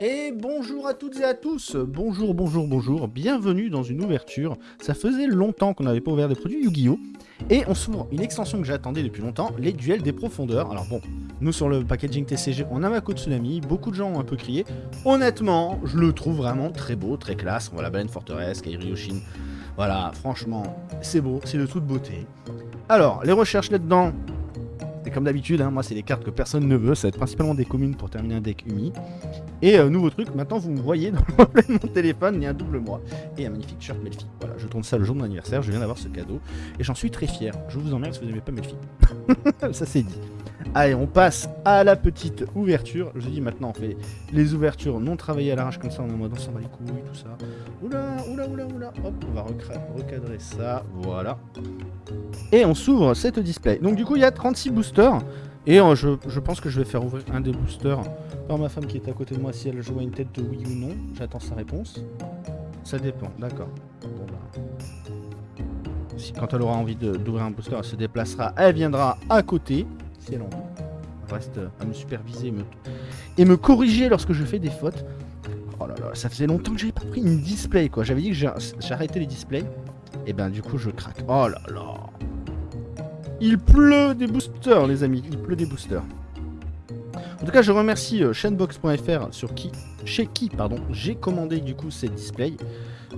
Et bonjour à toutes et à tous Bonjour, bonjour, bonjour, bienvenue dans une ouverture. Ça faisait longtemps qu'on n'avait pas ouvert des produits Yu-Gi-Oh! Et on s'ouvre une extension que j'attendais depuis longtemps, les duels des profondeurs. Alors bon, nous sur le packaging TCG, on a Mako Tsunami, beaucoup de gens ont un peu crié. Honnêtement, je le trouve vraiment très beau, très classe. On voit la baleine forteresse, Kairi Yoshin. Voilà, franchement, c'est beau, c'est de toute beauté. Alors, les recherches là-dedans, comme d'habitude, hein, moi c'est des cartes que personne ne veut, ça va être principalement des communes pour terminer un deck Umi. Et euh, nouveau truc, maintenant vous me voyez dans de mon téléphone, il y a un double moi et un magnifique shirt Melfi. Voilà, je tourne ça le jour de mon anniversaire, je viens d'avoir ce cadeau et j'en suis très fier. Je vous emmerde si vous n'aimez pas Melfi. ça c'est dit. Allez, on passe à la petite ouverture. Je dis maintenant, on fait les ouvertures non travaillées à l'arrache comme ça, on est en mode on s'en bat les couilles, tout ça. Oula, oula, oula, oula. Hop, on va recadrer ça, voilà. Et on s'ouvre cette display. Donc du coup, il y a 36 boosters. Et euh, je, pense que je vais faire ouvrir un des boosters par ma femme qui est à côté de moi si elle joue à une tête de oui ou non. J'attends sa réponse. Ça dépend, d'accord. Bon bah... Si, quand elle aura envie d'ouvrir un booster, elle se déplacera, elle viendra à côté en reste à me superviser et me, corriger lorsque je fais des fautes. Oh là là, ça faisait longtemps que j'avais pas pris une display quoi. J'avais dit que j'arrêtais les displays. Et ben du coup je craque. Oh là là. Il pleut des boosters les amis, il pleut des boosters. En tout cas, je remercie euh, chainbox.fr sur qui, chez qui pardon, j'ai commandé du coup ces displays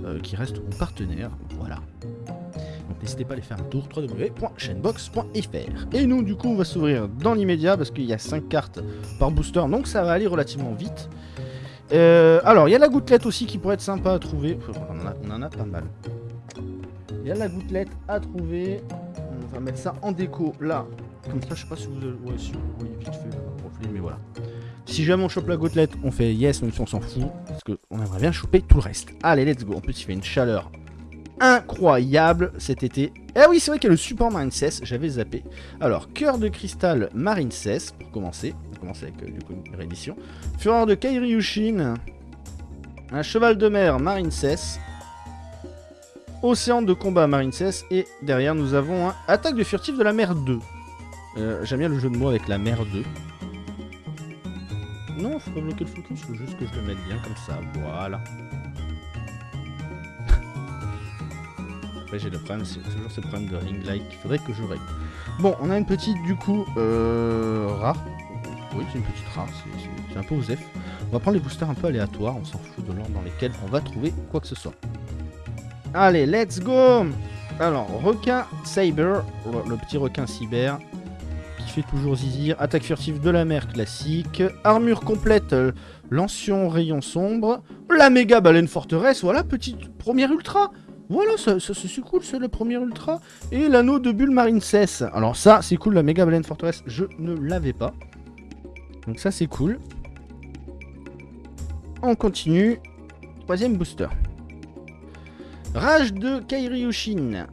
euh, qui reste mon partenaire. Voilà n'hésitez pas à aller faire un tour www.chainbox.fr. Et nous, du coup, on va s'ouvrir dans l'immédiat parce qu'il y a 5 cartes par booster, donc ça va aller relativement vite. Euh, alors, il y a la gouttelette aussi qui pourrait être sympa à trouver. On en a, pas mal. Il y a la gouttelette à trouver. On va mettre ça en déco là. Comme ça, je sais pas si vous, ouais, voyez vite fait le profil, mais voilà. Si jamais on chope la gouttelette, on fait yes, même si on s'en fout. Parce qu'on aimerait bien choper tout le reste. Allez, let's go. En plus, il fait une chaleur incroyable cet été. Eh oui, c'est vrai qu'il y a le support Marine 16, j'avais zappé. Alors, cœur de cristal Marine 16, pour commencer. On va commencer avec euh, du coup, une réédition. Fureur de Kairi Yushin. Un cheval de mer Marine 16. Océan de combat Marine 16. Et derrière, nous avons un attaque de furtif de la mer 2. Euh, j'aime bien le jeu de mots avec la mer 2. Non, faut pas bloquer le focus, faut juste que je le mette bien comme ça. Voilà. Après j'ai le problème, c'est toujours ce problème de ring light qu'il faudrait que je règle. Bon, on a une petite du coup euh, rare. Oui, c'est une petite rare, c'est un peu osef. On va prendre les boosters un peu aléatoires, on s'en fout de l'ordre dans lesquels on va trouver quoi que ce soit. Allez, let's go Alors, requin Cyber, le petit requin cyber, qui fait toujours zizir. Attaque furtive de la mer classique. Armure complète, euh, l'ancien rayon sombre. La méga baleine forteresse, voilà, petite première ultra voilà, c'est cool, c'est le premier ultra. Et l'anneau de bulle marine cesse. Alors ça, c'est cool, la méga baleine forteresse, je ne l'avais pas. Donc ça, c'est cool. On continue. Troisième booster. Rage de Kairi Yushin.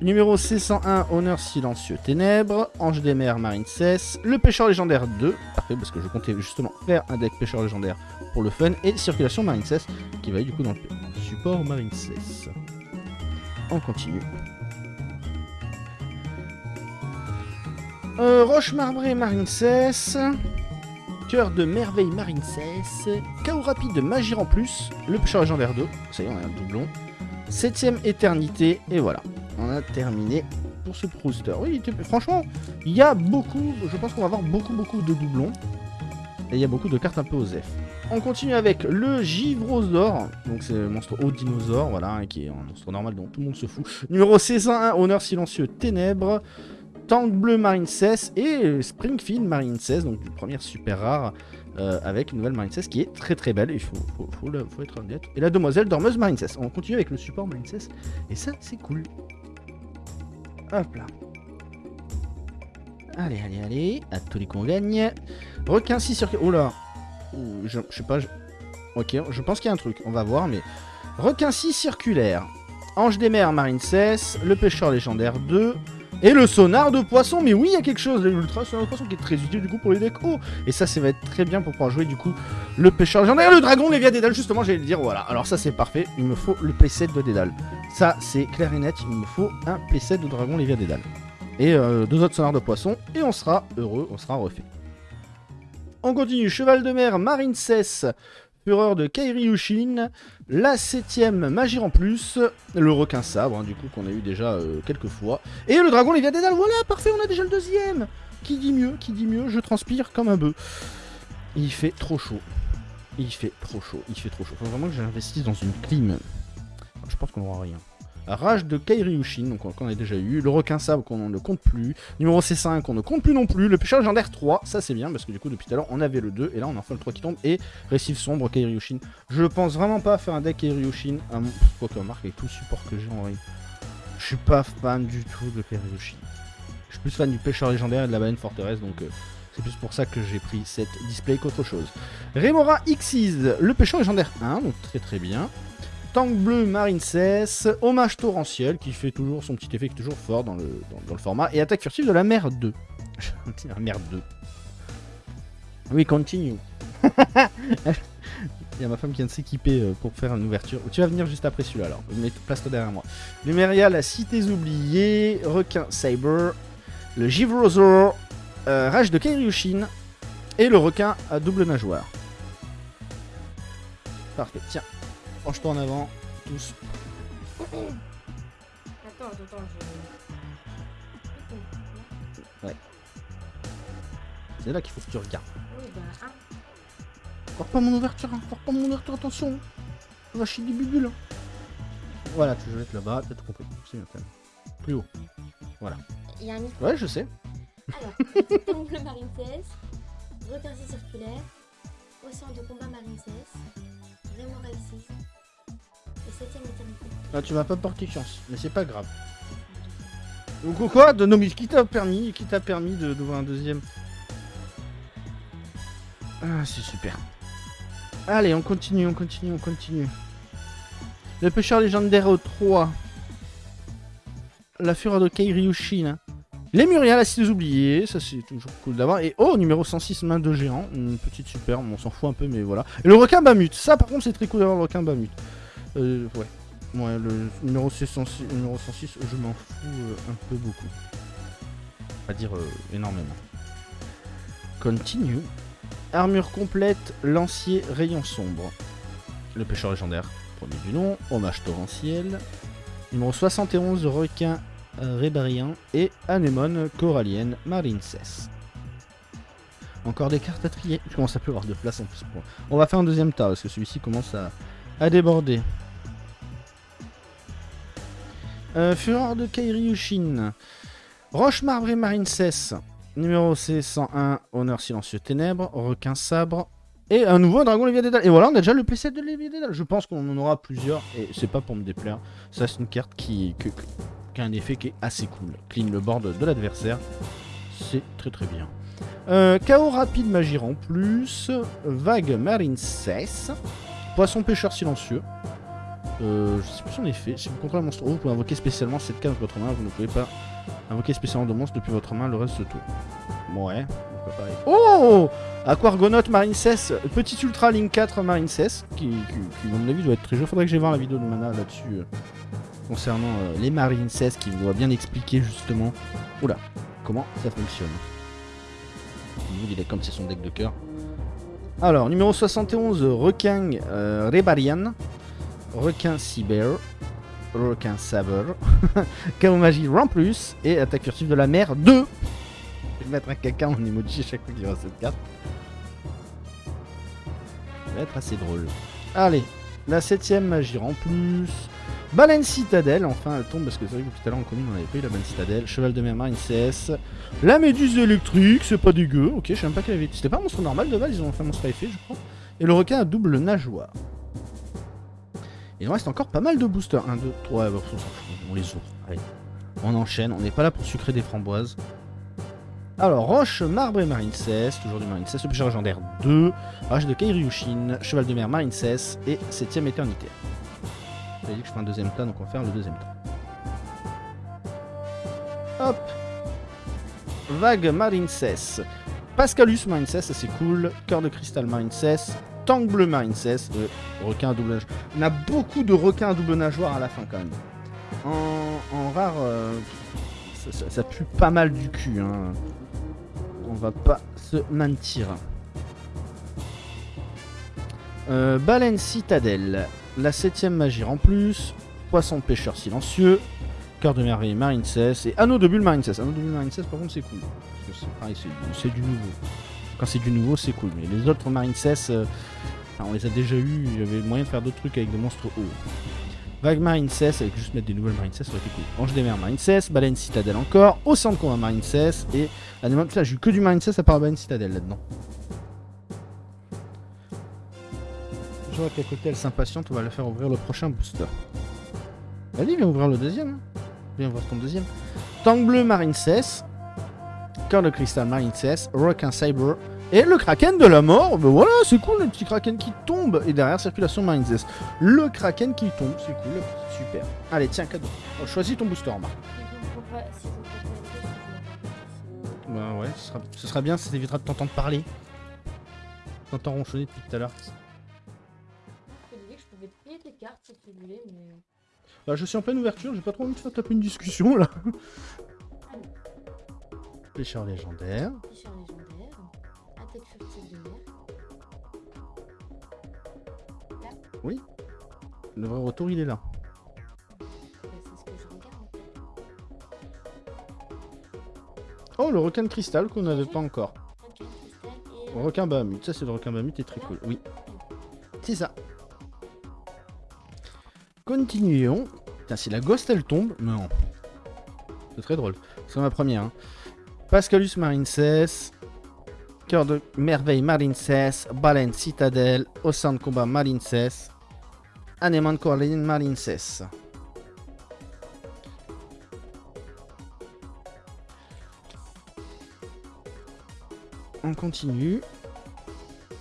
Numéro C101, Honneur Silencieux Ténèbres, Ange des mers Marine cesse, Le Pêcheur Légendaire 2, parfait parce que je comptais justement faire un deck Pêcheur Légendaire pour le fun, et Circulation Marine cesse qui va aller du coup dans le support Marine 16. On continue. Euh, Roche marbrée Marine 16. Cœur de merveille Marine 16. Chaos rapide de Magie en plus. Le pêcheur légendaire 2. Ça y est, on a un doublon. Septième éternité. Et voilà. On a terminé pour ce booster. Oui, franchement, il y a beaucoup. Je pense qu'on va avoir beaucoup, beaucoup de doublons. Et il y a beaucoup de cartes un peu aux F. On continue avec le Givrosaur. Donc c'est le monstre haut dinosaure, voilà, qui est un monstre normal dont tout le monde se fout. Numéro 16 Honneur silencieux Ténèbres. Tank bleu Marine 16 et Springfield Marine 16, donc une première super rare euh, avec une nouvelle Marine 16 qui est très très belle, il faut, faut, être honnête. Et la demoiselle dormeuse Marine 16. On continue avec le support Marine 16 et ça c'est cool. Hop là. Allez, allez, allez, à tous les qu'on gagne. Requin 6 sur... Oh là je, sais pas... Ok, je pense qu'il y a un truc, on va voir, mais... Requin 6 circulaire. Ange des mers, Marine 16. Le pêcheur légendaire 2. Et le sonar de poisson, mais oui, il y a quelque chose, l'ultra sonar de poisson qui est très utile du coup pour les decks Oh Et ça, ça va être très bien pour pouvoir jouer du coup le pêcheur légendaire, le dragon, les via Dédale, justement, j'allais le dire, voilà. Alors ça, c'est parfait, il me faut le playset de Dédale. Ça, c'est clair et net, il me faut un playset de dragon, les via Dédale. Et euh, deux autres sonars de poisson, et on sera heureux, on sera refait. On continue. Cheval de mer, Marine Cess, Fureur de Kairi Yushin. La septième, Magie en plus. Le requin sabre, hein, du coup, qu'on a eu déjà euh, quelques fois. Et le dragon Dédale. Voilà, parfait, on a déjà le deuxième. Qui dit mieux Qui dit mieux Je transpire comme un bœuf. Il fait trop chaud. Il fait trop chaud. Il fait trop chaud. Faut vraiment que j'investisse dans une clim. Je pense qu'on aura rien. Rage de Kairi donc qu'on a déjà eu. Le requin sable qu'on ne compte plus. Numéro C5 qu'on ne compte plus non plus. Le pêcheur légendaire 3, ça c'est bien parce que du coup depuis tout à l'heure on avait le 2 et là on a enfin le 3 qui tombe. Et Récif sombre Kairi Je pense vraiment pas faire un deck Kairi Yushin. Ah, quoi que avec tout le support que j'ai en vrai. Je suis pas fan du tout de Kairi Je suis plus fan du pêcheur légendaire et de la baleine forteresse donc... Euh, c'est plus pour ça que j'ai pris cette display qu'autre chose. Remora Xyz, le pêcheur légendaire 1, donc très très bien. Tank bleu Marine cesse, hommage torrentiel qui fait toujours son petit effet qui est toujours fort dans le, dans, le format, et attaque furtive de la mer 2. la mer 2. Oui, continue. Il y a ma femme qui vient de s'équiper euh, pour faire une ouverture. Tu vas venir juste après celui-là alors. Place-toi derrière moi. Luméria, la cité oubliée, requin Saber, le Givrosaur, euh, rage de Kairyushin et le requin à double nageoire. Parfait, tiens, Penche-toi en avant, tous. Attends, attends, je... Ouais. C'est là qu'il faut que tu regardes. Oui, bah, hein. pas mon ouverture, hein. pas mon ouverture, attention. On va chier des bulles. Hein. Voilà, tu veux être là-bas, t'as tout compris. Plus haut. Voilà. Il y a un micro. Ouais, je sais. Alors, le Marine 16, requin circulaire, poisson de combat Marine 16, 6, ah, tu m'as pas porté chance, mais c'est pas grave. Donc quoi de, Non qui t'a permis, qui t'a permis d'ouvrir un deuxième? Ah c'est super. Allez, on continue, on continue, on continue. Le pêcheur légendaire 3. La fureur de Kairyushin. Les Muriel, la des oubliés, ça c'est toujours cool d'avoir. Et oh, numéro 106, main de géant. Une petite superbe, on s'en fout un peu, mais voilà. Et le requin Bamut, ça par contre c'est très cool d'avoir le requin Bamut. Euh, ouais. Ouais, le numéro 106, numéro 106 je m'en fous euh, un peu beaucoup. Pas dire euh, énormément. Continue. Armure complète, lancier, rayon sombre. Le pêcheur légendaire, premier du nom. Hommage torrentiel. Numéro 71, requin rébarien. Et anémone corallienne, marincesse. Encore des cartes à trier. Je commence à plus avoir de place en plus. On va faire un deuxième tas parce que celui-ci commence à, déborder. Euh, Fureur de Kairi Roche marbrée marine cesse. Numéro C101, honneur silencieux ténèbres. Requin sabre. Et un nouveau dragon Léviat Dédale. Et voilà, on a déjà le playset de Léviat Dédale. Je pense qu'on en aura plusieurs. Et c'est pas pour me déplaire. Ça, c'est une carte qui, a un effet qui est assez cool. Clean le board de l'adversaire. C'est très très bien. Euh, chaos rapide magie en plus. Vague marine cesse. Poisson pêcheur silencieux. Euh, je sais plus son effet. Si vous contrôlez un monstre vous pouvez invoquer spécialement cette carte de votre main. Vous ne pouvez pas invoquer spécialement de monstre depuis votre main le reste de tout. Ouais. Oh Aquargonaut Marine Cess, petit Ultra Link 4 Marine Cess, qui, qui, à mon avis doit être très joli. Faudrait que j'aille voir la vidéo de Mana là-dessus euh, concernant euh, les Marine Cess qui doit bien expliquer justement oula, comment ça fonctionne. Il est comme c'est son deck de cœur. Alors, numéro 71, Requin euh, Rebarian. Requin Cyber, Requin Saber, Chaos Magie plus et Attaque furtive de la mer 2. Je vais mettre un caca en emoji chaque fois qu'il y aura cette carte. Ça va être assez drôle. Allez, la septième magie en plus. Baleine Citadelle, enfin elle tombe parce que c'est vrai que tout à l'heure en commune on avait pris la Baleine Citadelle. Cheval de mer marine CS. La méduse électrique, c'est pas dégueu. Ok, je sais même pas qu'elle avait. C'était pas un monstre normal de base, ils ont fait un monstre effet, je crois. Et le requin à double nageoire. Il reste encore pas mal de boosters. 1, 2, 3, on les ouvre. Allez, on enchaîne, on n'est pas là pour sucrer des framboises. Alors, Roche, Marbre et Marine Cess, toujours du Marine Cess, le pêcheur légendaire 2, Rage de Kairyushin, Cheval de mer Marine Cess et 7ème éternité. Dit que je ferai un deuxième tas, donc on va faire le deuxième tas. Hop Vague Marine Cess. Pascalus Marine Cess, c'est cool. Cœur de cristal Marine Cess. Tank bleu marine cesse, euh, requin à double nageoire. On a beaucoup de requins à double nageoire à la fin quand même. En, rare, euh, ça, pue pas mal du cul. Hein. On va pas se mentir. Euh, baleine citadelle. La septième magie en plus. Poisson de pêcheur silencieux. Cœur de merveille marine cesse. Et anneau de bulle marine cesse. Anneau de bulle marine cesse, par contre, c'est cool. C'est du nouveau. Quand c'est du nouveau, c'est cool. Mais les autres marine cesse, euh, on les a déjà eu. Avait moyen de faire d'autres trucs avec des monstres hauts. Vague marine cesse, avec juste mettre des nouvelles marine cesse, ça aurait été cool. Ange des mers marine cesse. Baleine citadelle encore. Océan de combat marine cesse. Et animal. Putain, j'ai eu que du marine cesse à part baleine citadelle là-dedans. Qu'à côté elle s'impatiente, on va la faire ouvrir le prochain booster. Vas-y, viens ouvrir le deuxième. hein. Viens ouvrir ton deuxième. Tank bleu marine cesse. Cœur de cristal marine cesse. Requin cyber. Et le kraken de la mort. Ben voilà, c'est cool le petit kraken qui tombe. Et derrière, circulation marine cesse. Le kraken qui tombe, c'est cool. Super. Allez, tiens, cadeau. Oh, choisis ton booster, Marc. Bah ouais, ce sera, ce sera bien, ça t'évitera de t'entendre parler. T'entends ronchonner depuis tout à l'heure. Mais. Bah, je suis en pleine ouverture, j'ai pas trop envie de faire taper une discussion là. Pêcheur légendaire. Pêcheur légendaire. Attaque furtive de mer. Le vrai retour, il est là. Oh, le requin de cristal qu'on n'avait pas encore. Cristal et. Requin Bahamut, ça c'est le requin Bahamut, est très cool. Oui, c'est ça. Continuons. Putain, si la ghost elle tombe, non. C'est très drôle. C'est ma première. hein. Pascalus Marincess. Cœur de merveille Marincess. Baleine Citadelle. Océan de combat Marincess. Anémone Corline Marincess. On continue.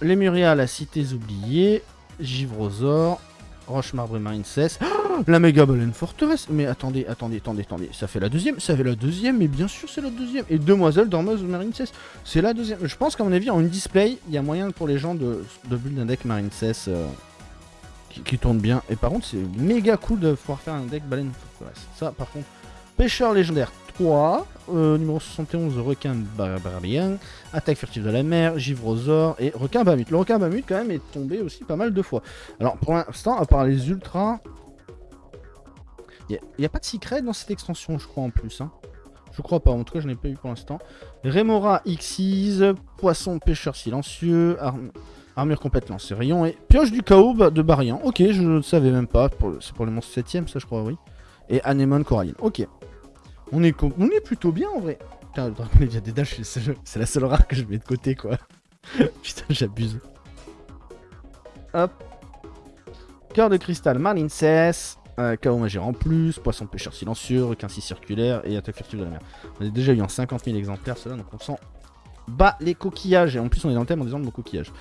Lemuria, la cités oubliées. Givrosaure. Roche marbre marine cesse. La méga baleine forteresse. Mais attendez, attendez, attendez, attendez. Ça fait la deuxième. Ça fait la deuxième, mais bien sûr c'est la deuxième. Et demoiselle dormeuse marine cesse. C'est la deuxième. Je pense qu'à mon avis, en une display, il y a moyen pour les gens de, de build un deck marine cesse euh, qui tourne bien. Et par contre, c'est méga cool de pouvoir faire un deck baleine forteresse. Ça, par contre, pêcheur légendaire 3. euh, numéro 71, requin barbarien. Attaque furtive de la mer, Givrosaure et requin Bamut. Le requin Bamut, quand même, est tombé aussi pas mal de fois. Alors, pour l'instant, à part les ultras, il n'y a, pas de secret dans cette extension, je crois, en plus. hein. Je crois pas, en tout cas, je n'ai pas eu pour l'instant. Remora Xyz, poisson pêcheur silencieux, arm- armure complète lancé rayon et pioche du chaos de Barian. Ok, je ne savais même pas. C'est pour les monstres 7ème, ça, je crois, oui. Et Anémone Coralline. Ok. On est, plutôt bien en vrai. Putain, le Dragon Age des Dash, c'est la seule rare que je mets de côté, quoi. Putain, j'abuse. Hop. Cœur de cristal, Marlin cesse. Euh, Chaos Magère en plus, Poisson pêcheur silencieux, Requin 6 circulaire et Attaque furtive de la mer. On a déjà eu en 50 000 exemplaires, cela, donc on s'en bat les coquillages. Et en plus, on est dans le thème en disant de nos coquillages.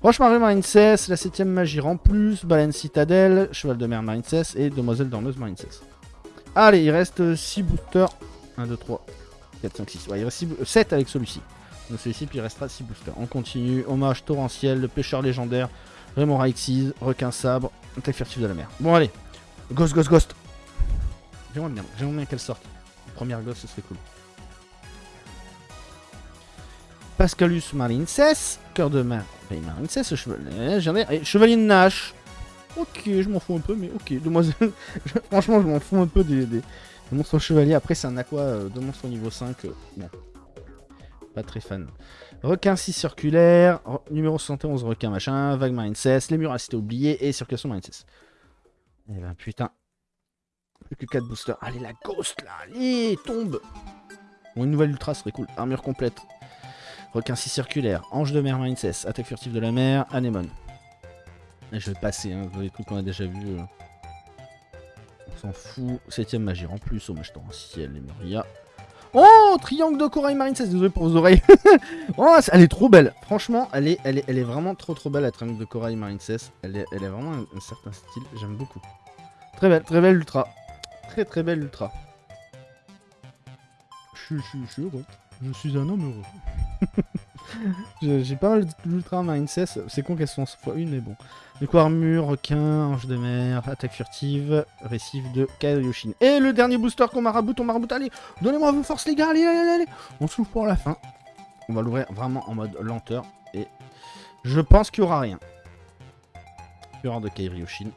Roche Marée Marine cesse, la 7ème Magire en plus, Baleine Citadelle, Cheval de mer Marine cesse et Demoiselle Dormeuse Marine cesse. Allez, il reste 6 boosters. 1, 2, 3, 4, 5, 6. Ouais, il reste 7 avec celui-ci. Donc celui-ci, puis il restera 6 boosters. On continue. Hommage torrentiel, le pêcheur légendaire, Raymond Raixis, requin sabre, attaque furtive de la mer. Bon, allez. Ghost, ghost, ghost. J'aimerais bien, j'aimerais bien qu'elle sorte. Première ghost, ce serait cool. Pascalus Marincess, cœur de mer. Ben, Marincess, chevalier, légendaire, et chevalier de Nash. Ok, je m'en fous un peu, mais ok. Je- Franchement, je m'en fous un peu des, monstres chevaliers. Après, c'est un aqua euh, de monstre au niveau 5. euh. Pas très fan. Requin 6 circulaire. re- numéro 71, requin machin. Vague Marincess. Les murs à cité oubliés. Et circulation Marincess. Eh ben putain. Plus que 4 boosters. Allez, la ghost là. Allez, tombe. Bon, une nouvelle ultra serait cool. Armure complète. Requin 6 circulaire. Ange de mer Marincess. Attaque furtive de la mer. Anémone. Je vais passer, hein, les trucs qu'on a déjà vus. euh. On s'en fout. Septième magie en plus, hommage torrentiel, les Muria. Oh Triangle de corail marine 16, désolé pour vos oreilles. oh, elle est trop belle. Franchement, elle est, elle est, elle est vraiment trop trop belle la triangle de corail marine 16. Elle est, elle est vraiment un, certain style, j'aime beaucoup. Très belle, très belle ultra. Très très belle ultra. Je suis heureux. Je suis un homme heureux. J'ai pas mal d'ultra 16. C'est con qu'elles sont fois une, mais bon. Du coup, armure, requin, ange de mer, attaque furtive, récif de Kaioshin. Et le dernier booster qu'on maraboute, on maraboute. Allez, donnez-moi vos forces, les gars. Allez, allez, allez. On se l'ouvre pour la fin. On va l'ouvrir vraiment en mode lenteur. Et je pense qu'il y aura rien. Fureur de Kairioshin.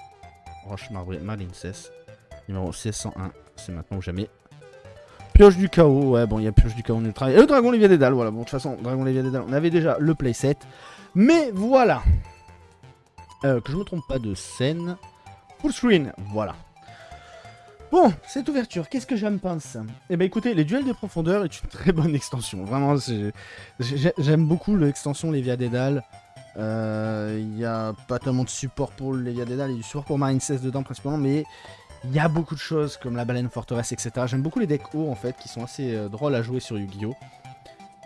Roche marbrée Malincess. Numéro 1601. C'est maintenant ou jamais. Pioche du chaos. Ouais, bon, il y a Pioche du chaos en ultra. Et le Dragon Lévia Dédale. Voilà, bon, de toute façon, Dragon Lévia Dédale, on avait déjà le playset. Mais voilà. Euh, que je me trompe pas de scène. Full screen. Voilà. Bon, cette ouverture, qu'est-ce que j'aime pense? Eh ben écoutez, les duels de profondeur est une très bonne extension. Vraiment, j'aime beaucoup l'extension Lévia Dédale. Euh, Il n'y a pas tellement de support pour Lévia Dédale, il y a du support pour Marine 16 dedans principalement, mais il y a beaucoup de choses comme la baleine forteresse, etc. J'aime beaucoup les decks hauts en fait, qui sont assez euh, drôles à jouer sur Yu-Gi-Oh!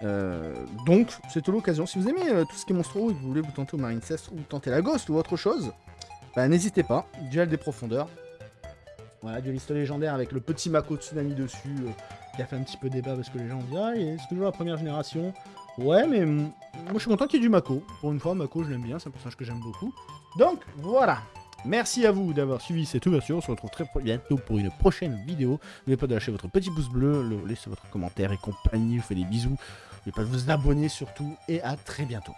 Euh, donc, c'est l'occasion. Si vous aimez euh, tout ce qui est monstro et que vous voulez vous tenter au Marine 16 ou tenter la Ghost ou autre chose, bah, n'hésitez pas. Duel des profondeurs. Voilà, dueliste légendaire avec le petit Mako Tsunami dessus, euh, qui a fait un petit peu débat parce que les gens ont dit Ah, c'est toujours la première génération. Ouais, mais mm, moi je suis content qu'il y ait du Mako. Pour une fois, Mako, je l'aime bien, c'est un personnage que j'aime beaucoup. Donc, voilà. Merci à vous d'avoir suivi cette ouverture. On se retrouve très bientôt pour une prochaine vidéo. N'oubliez pas de lâcher votre petit pouce bleu, le, laissez votre commentaire et compagnie. Je vous fais des bisous. N'oubliez pas de vous abonner surtout. Et à très bientôt.